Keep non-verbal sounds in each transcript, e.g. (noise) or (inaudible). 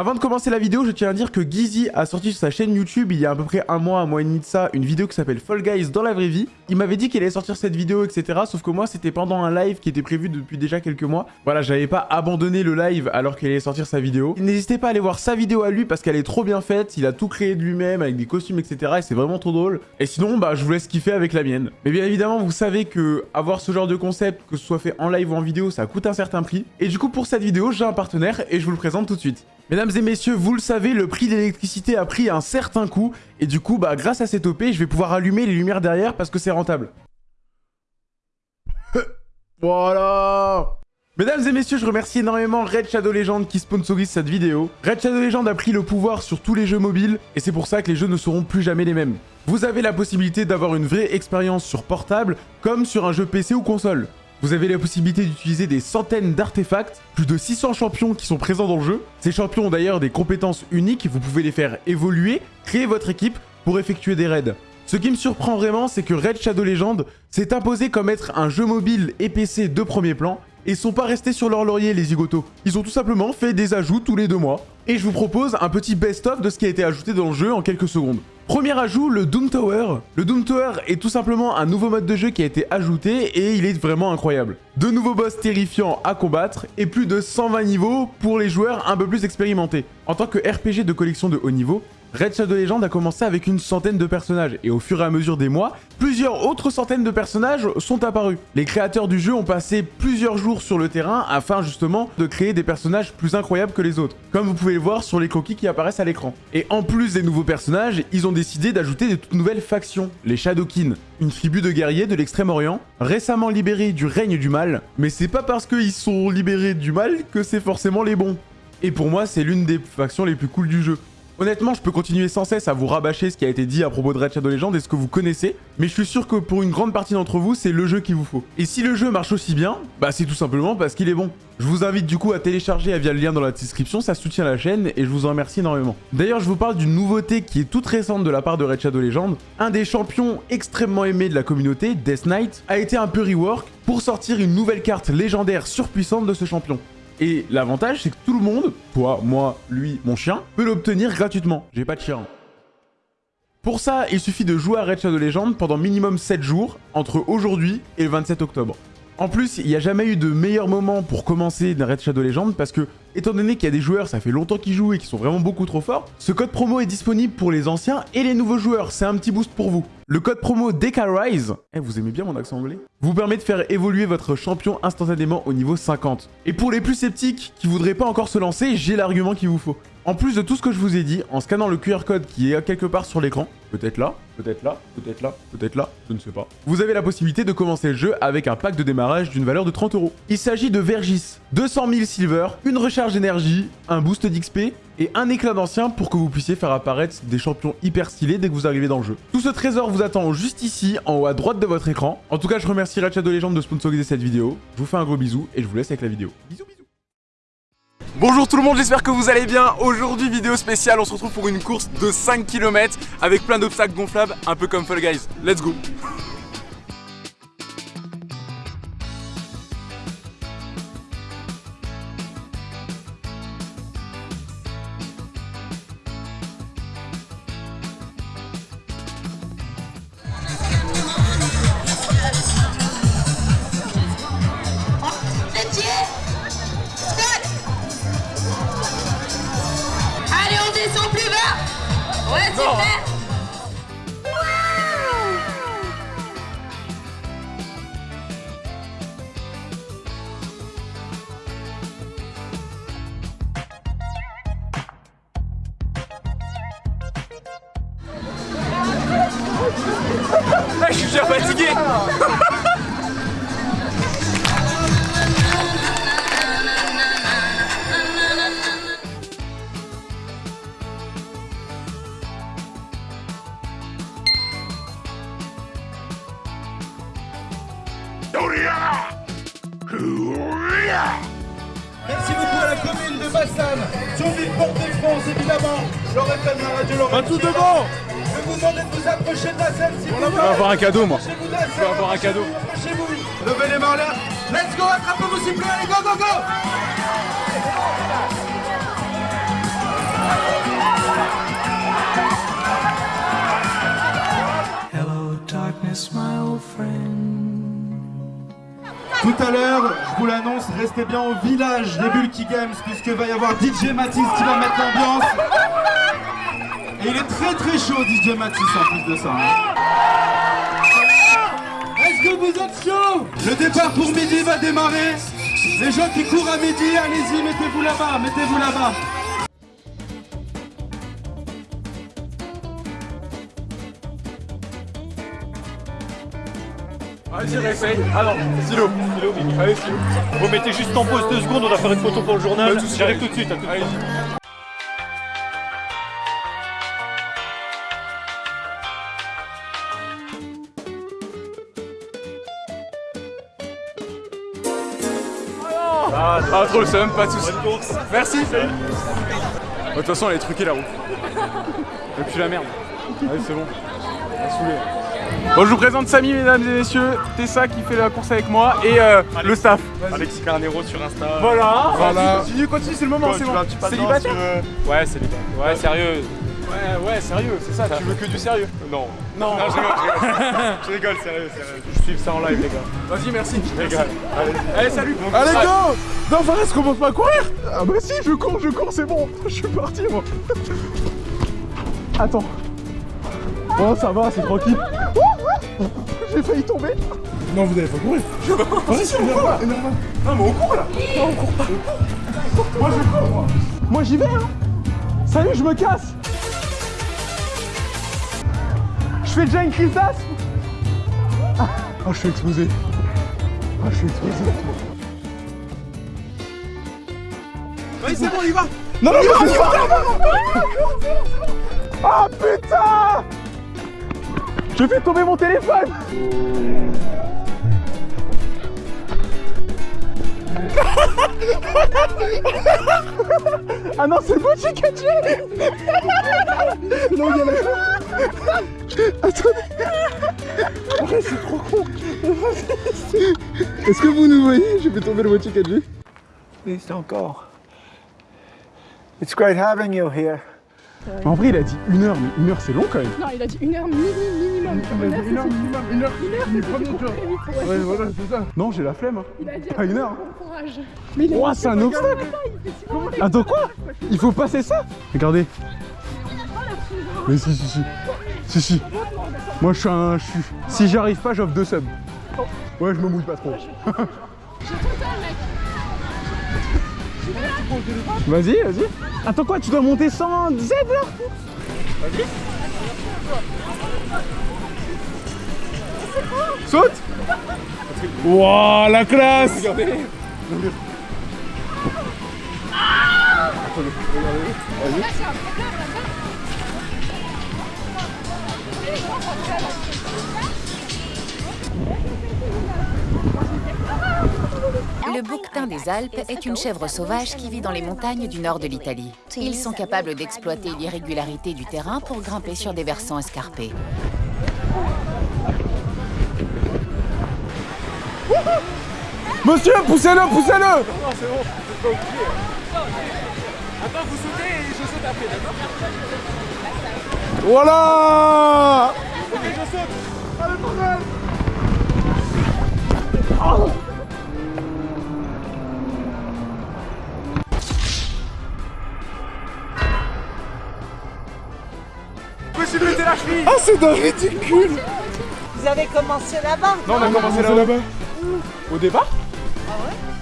Avant de commencer la vidéo, je tiens à dire que Gizzy a sorti sur sa chaîne YouTube il y a à peu près un mois, un mois et demi de ça, une vidéo qui s'appelle Fall Guys dans la vraie vie. Il m'avait dit qu'il allait sortir cette vidéo, etc. Sauf que moi, c'était pendant un live qui était prévu depuis déjà quelques mois. Voilà, j'avais pas abandonné le live alors qu'il allait sortir sa vidéo. N'hésitez pas à aller voir sa vidéo à lui parce qu'elle est trop bien faite. Il a tout créé de lui-même avec des costumes, etc. Et c'est vraiment trop drôle. Et sinon, bah, je vous laisse kiffer avec la mienne. Mais bien évidemment, vous savez que avoir ce genre de concept, que ce soit fait en live ou en vidéo, ça coûte un certain prix. Et du coup, pour cette vidéo, j'ai un partenaire et je vous le présente tout de suite. Mesdames et messieurs, vous le savez, le prix de l'électricité a pris un certain coup. Et du coup, bah, grâce à cette OP, je vais pouvoir allumer les lumières derrière parce que c'est rentable. (laughs) voilà Mesdames et messieurs, je remercie énormément Red Shadow Legend qui sponsorise cette vidéo. Red Shadow Legend a pris le pouvoir sur tous les jeux mobiles et c'est pour ça que les jeux ne seront plus jamais les mêmes. Vous avez la possibilité d'avoir une vraie expérience sur portable comme sur un jeu PC ou console. Vous avez la possibilité d'utiliser des centaines d'artefacts, plus de 600 champions qui sont présents dans le jeu. Ces champions ont d'ailleurs des compétences uniques, vous pouvez les faire évoluer, créer votre équipe pour effectuer des raids. Ce qui me surprend vraiment, c'est que Red Shadow Legend s'est imposé comme être un jeu mobile et PC de premier plan, et sont pas restés sur leur laurier les zigotos. Ils ont tout simplement fait des ajouts tous les deux mois. Et je vous propose un petit best-of de ce qui a été ajouté dans le jeu en quelques secondes. Premier ajout, le Doom Tower. Le Doom Tower est tout simplement un nouveau mode de jeu qui a été ajouté et il est vraiment incroyable. De nouveaux boss terrifiants à combattre et plus de 120 niveaux pour les joueurs un peu plus expérimentés. En tant que RPG de collection de haut niveau, Red Shadow Legend a commencé avec une centaine de personnages, et au fur et à mesure des mois, plusieurs autres centaines de personnages sont apparus. Les créateurs du jeu ont passé plusieurs jours sur le terrain afin justement de créer des personnages plus incroyables que les autres, comme vous pouvez le voir sur les croquis qui apparaissent à l'écran. Et en plus des nouveaux personnages, ils ont décidé d'ajouter de toutes nouvelles factions, les Shadowkin, une tribu de guerriers de l'extrême-orient, récemment libérés du règne du mal, mais c'est pas parce qu'ils sont libérés du mal que c'est forcément les bons. Et pour moi, c'est l'une des factions les plus cool du jeu. Honnêtement, je peux continuer sans cesse à vous rabâcher ce qui a été dit à propos de Red Shadow Legend et ce que vous connaissez, mais je suis sûr que pour une grande partie d'entre vous, c'est le jeu qu'il vous faut. Et si le jeu marche aussi bien, bah c'est tout simplement parce qu'il est bon. Je vous invite du coup à télécharger via le lien dans la description, ça soutient la chaîne et je vous en remercie énormément. D'ailleurs, je vous parle d'une nouveauté qui est toute récente de la part de Red Shadow Legend. Un des champions extrêmement aimés de la communauté, Death Knight, a été un peu rework pour sortir une nouvelle carte légendaire surpuissante de ce champion. Et l'avantage, c'est que tout le monde, toi, moi, lui, mon chien, peut l'obtenir gratuitement. J'ai pas de chien. Pour ça, il suffit de jouer à Red Shadow Legend pendant minimum 7 jours, entre aujourd'hui et le 27 octobre. En plus, il n'y a jamais eu de meilleur moment pour commencer Red Shadow Legend parce que, étant donné qu'il y a des joueurs, ça fait longtemps qu'ils jouent et qui sont vraiment beaucoup trop forts, ce code promo est disponible pour les anciens et les nouveaux joueurs. C'est un petit boost pour vous. Le code promo DECARISE, eh, vous aimez bien mon accent anglais Vous permet de faire évoluer votre champion instantanément au niveau 50. Et pour les plus sceptiques qui voudraient pas encore se lancer, j'ai l'argument qu'il vous faut. En plus de tout ce que je vous ai dit, en scannant le QR code qui est quelque part sur l'écran, peut-être là, peut-être là, peut-être là, peut-être là, je ne sais pas, vous avez la possibilité de commencer le jeu avec un pack de démarrage d'une valeur de 30 euros. Il s'agit de Vergis, 200 000 silver, une recharge d'énergie, un boost d'XP et un éclat d'ancien pour que vous puissiez faire apparaître des champions hyper stylés dès que vous arrivez dans le jeu. Tout ce trésor vous attend juste ici, en haut à droite de votre écran. En tout cas, je remercie Red Shadow Legend de sponsoriser cette vidéo. Je vous fais un gros bisou et je vous laisse avec la vidéo. Bisous Bonjour tout le monde, j'espère que vous allez bien. Aujourd'hui, vidéo spéciale, on se retrouve pour une course de 5 km avec plein d'obstacles gonflables, un peu comme Fall Guys. Let's go bas Ouais, super Ah, Merci beaucoup à la commune de Bassam, Thionville Portée France évidemment, le FM, la radio Pas tout devant Je vais vous demande de vous approcher de la scène si On va avoir un cadeau moi. Je vais avoir un cadeau. Approchez-vous. Levez les mains là. Let's go, attrapez-vous s'il vous plaît, allez go go go. Hello darkness my old friend. Tout à l'heure, je vous l'annonce, restez bien au village des Bulky Games puisque va y avoir DJ Matisse qui va mettre l'ambiance. Et il est très très chaud DJ Matisse en plus de ça. hein. Est-ce que vous êtes chaud? Le départ pour midi va démarrer. Les gens qui courent à midi, allez-y, mettez-vous là-bas, mettez-vous là-bas. Vas-y, réessaye. Ah non, stylo. Stylo, Allez, stylo. Vous mettez juste en pause deux secondes, on va faire une photo pour le journal. J'arrive tout de suite. Allez-y. Ah, ah, trop le seum, pas de soucis. Merci. De toute façon, elle est truquée la roue. Et puis la merde. Allez, c'est bon. Elle a saoulé. Bon, je vous présente Samy, mesdames et messieurs. Tessa qui fait la course avec moi et euh, le staff. Alexis Carnero sur Insta. Voilà. Voilà. Continue, continue, c'est le moment, c'est bon. Célibataire tu veux- Ouais, célibataire. Ouais, sérieux. Ouais, ouais, sérieux, c'est ça. Tu veux que du sérieux? Non. Non. Non, je rigole, je rigole. (laughs) Je rigole, sérieux, sérieux. Je suis ça en live, les gars. Vas-y, merci. Je rigole. Allez. Allez, salut. Allez, go Non, Fares, commence pas à courir Ah bah si, je cours, je cours, c'est bon. Je suis parti, moi. Attends. Bon, ça va, c'est tranquille. J'ai failli tomber. Non, vous allez pas courir. Vas-y, si, énerve pas, énerve pas. Non, mais on court, là. Non, on court pas. Moi, je cours, moi. Moi, j'y vais, hein. Salut, je me casse. Je fais déjà une crise d'asthme. Ah, je suis explosé. Ah, je suis explosé. Vas-y, c'est bon, on y va Non, non, on y va Ah putain Je fais tomber mon téléphone Ah non, c'est le Mochi Kaji Non, il y a la... Attendez c'est trop con Est-ce que vous nous voyez? J'ai fait tomber le Mochi Kaji. Please don't go. It's great having you here. En vrai, il a dit une heure, mais une heure, c'est long quand même. Non, il a dit une heure mini- minimum. Une heure, c'est minimum, une heure, trop vite pour Ouais, voilà, c'est ça. Non, j'ai la flemme. hein. Il a dit Pas une heure. bon courage. Mais il a Ouah, dit c'est un obstacle. Attends quoi Il faut passer ça Regardez. Mais si, si, si. Si, si. Moi, je suis un... Je suis... Si j'y arrive pas, j'offre deux subs. Ouais, je me mouille pas trop. Vas-y, vas-y. Attends quoi, tu dois monter sans Z là Vas-y. Saute Wouah, la classe Regardez. Le bouquetin des Alpes est une chèvre sauvage qui vit dans les montagnes du nord de l'Italie. Ils sont capables d'exploiter l'irrégularité du terrain pour grimper sur des versants escarpés. Monsieur, poussez-le, poussez-le Attends, vous sautez et je saute après, d'accord? Voilà Ok, je saute. Je me suis pété la cheville. Ah, c'est d'un ridicule. Vous avez commencé là-bas. Non, on a commencé là là-bas. Au départ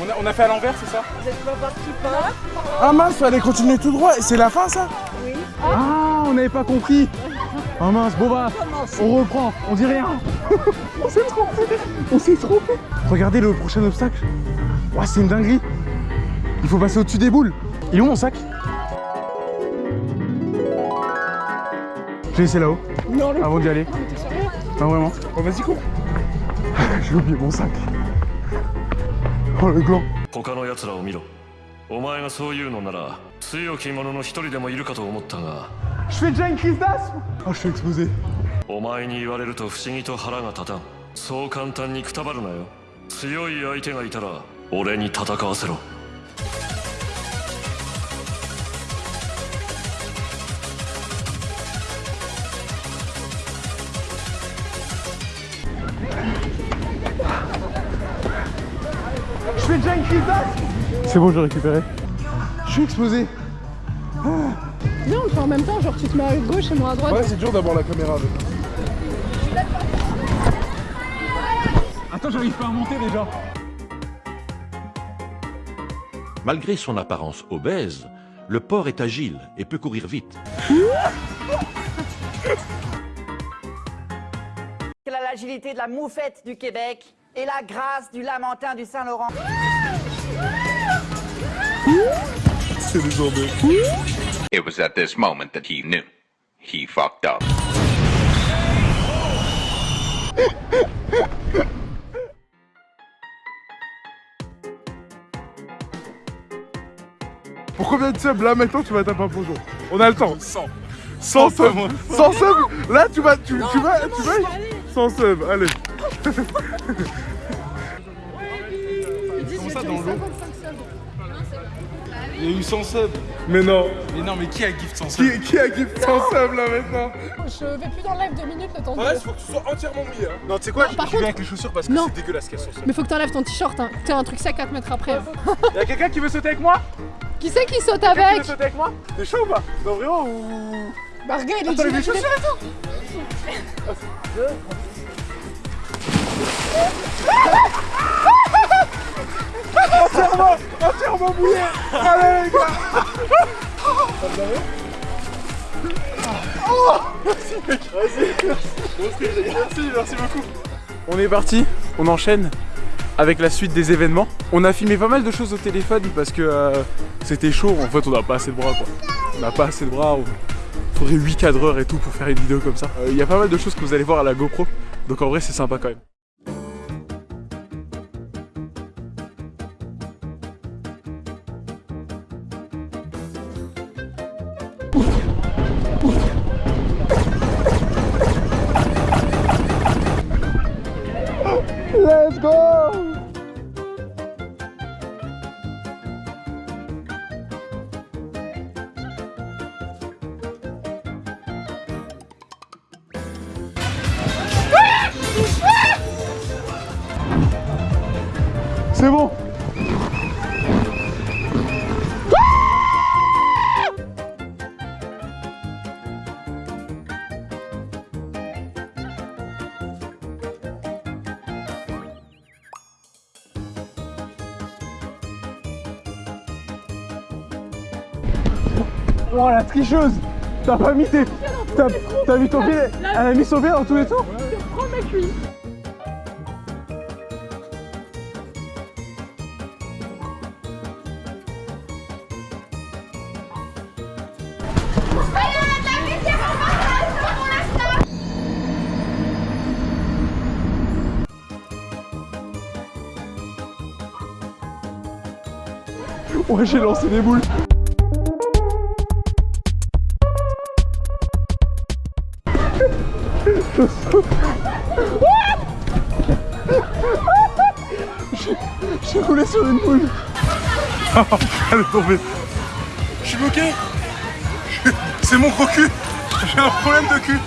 on a, on a fait à l'envers, c'est ça Vous êtes pas parti par là Ah mince, fallait continuer tout droit. Et c'est la fin, ça Ah, on n'avait pas compris. Ah mince, bon bah, on reprend, on dit rien. (laughs) On s'est trompé. On s'est trompé. Regardez le prochain obstacle. Ouah, c'est une dinguerie. Il faut passer au-dessus des boules. Il est où mon sac? J'ai laissé là-haut, Non, le avant d'y aller. t'es sérieux Ah vraiment Bon, vas-y, cours. (laughs) J'ai oublié mon sac Oh le gland 他の奴らを見ろお前がそう言うのなら強き者の一人でもいるかと思ったが Je fais déjà une crise d'asthme Ah, je suis explosé お前に言われると不思議と腹が立たんそう簡単にくたばるなよ強い相手がいたら俺に戦わせろ C'est bon, j'ai récupéré. Je suis explosé. Viens, on le fait en même temps, genre tu te mets à gauche et moi à droite. Ouais, c'est dur d'avoir la caméra avec. Attends, j'arrive pas à monter déjà. Malgré son apparence obèse, le porc est agile et peut courir vite. Il a l'agilité de la moufette du Québec et la grâce du lamentin du Saint-Laurent. C'est des jambes. It was at this moment that he knew. He fucked up. Pour combien de subs là maintenant tu vas taper un plongeon On a le temps. 100 100 subs. 100 subs? Là tu vas tu, tu vas tu vas 100 subs allez. (laughs) Comment ça dans l'eau? Il y a eu 100 subs Mais non Mais non, mais qui a gift sans ça Qui, qui a gift 100 subs là maintenant Je vais plus dans le live deux minutes le temps de. Ouais il faut que tu sois entièrement mouillé hein. Non tu sais quoi par Je contre- viens avec les chaussures parce que Non. c'est dégueulasse qu'elles sont Mais faut que t'enlèves ton t-shirt, hein. T'as un truc sec à te mettre après. (laughs) Y'a quelqu'un qui veut sauter avec moi (laughs) Qui c'est qui saute Quelqu'un qui avec veut sauter avec moi T'es chaud ou pas Non vraiment ou... Bah regarde, il est Attends, il y a des dit- chaussures et (laughs) Merci, merci beaucoup On est parti, on enchaîne avec la suite des événements. On a filmé pas mal de choses au téléphone parce que euh, c'était chaud. En fait, on n'a pas assez de bras quoi. On n'a pas assez de bras. On... Faudrait 8 cadreurs et tout pour faire une vidéo comme ça. Euh, Il y a pas mal de choses que vous allez voir à la GoPro. Donc en vrai, c'est sympa quand même. Let's Oh la tricheuse. T'as pas mis tes... T'as mis ton pied Elle a mis son pied dans tous les tours Prends ma cuisse. Ouais j'ai lancé des boules J'ai- roulé sur une boule. (laughs) Elle est tombée. Je suis bloqué. (laughs) C'est mon gros cul. J'ai un problème de cul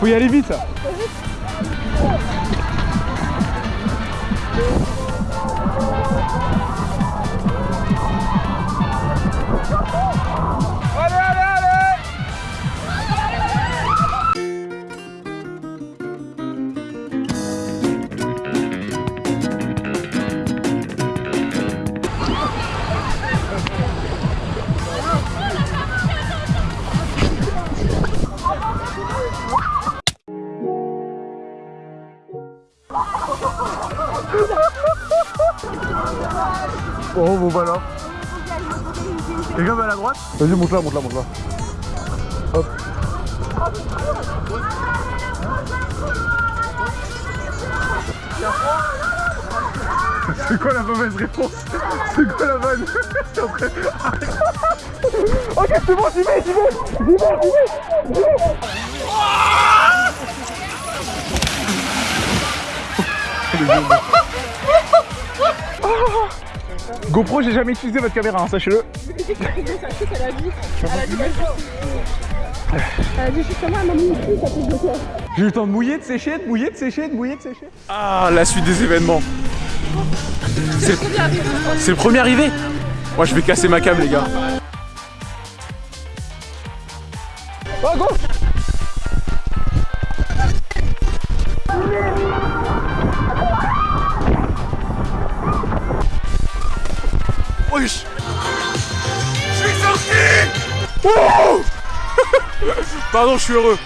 Faut y aller vite Oh bon bah là. Quelqu'un va à la droite Vas-y monte là, monte là, monte là. Hop. (laughs) C'est quoi la mauvaise réponse C'est quoi la bonne (laughs) Ok c'est bon, j'y vais, j'y vais J'y vais, j'y vais, j'y vais (laughs) (laughs) GoPro, j'ai jamais utilisé votre caméra, hein, sachez-le. (laughs) Elle a dit, elle a dit, elle a dit justement, elle m'a mis ici, ça fait bloquer. J'ai eu le temps de mouiller, de sécher, de mouiller, de sécher, de mouiller, de sécher. Ah, la suite des événements. C'est c'est le premier arrivé Moi, je vais casser ma cam, les gars. Oh, go Wesh Je suis sorti Wow (laughs) Pardon, je suis heureux.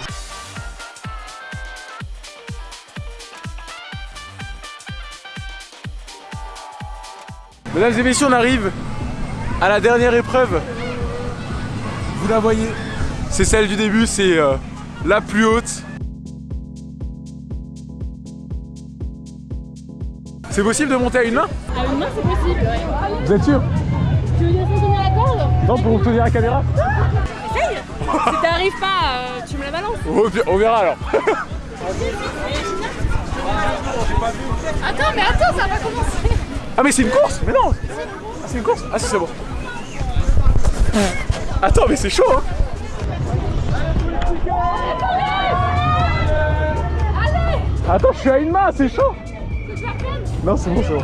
Mesdames et messieurs, on arrive à la dernière épreuve. Vous la voyez, c'est celle du début, c'est euh, la plus haute. C'est possible de monter à une main? À une main, c'est possible, ouais. Vous êtes sûr? Non, pour tenir la caméra Essaye Si t'arrives pas, euh, tu me la balances. on, verra alors. Attends, mais attends, ça va commencer. Ah mais c'est une course Mais non Ah c'est une course Ah si c'est bon. Attends mais c'est chaud hein Attends je suis à une main, c'est chaud Non c'est bon c'est bon.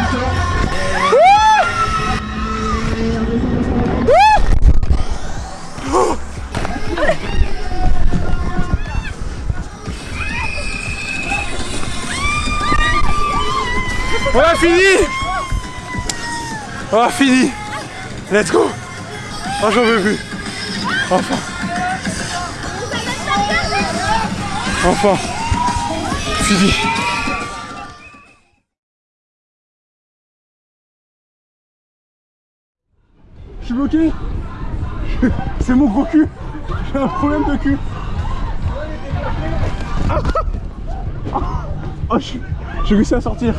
On a fini On a fini Let's go Oh j'en veux plus. Enfin. Enfin. Fini. Je suis bloqué. (laughs) C'est mon gros cul. J'ai un problème de cul. Ah. Oh, je- j'ai réussi à sortir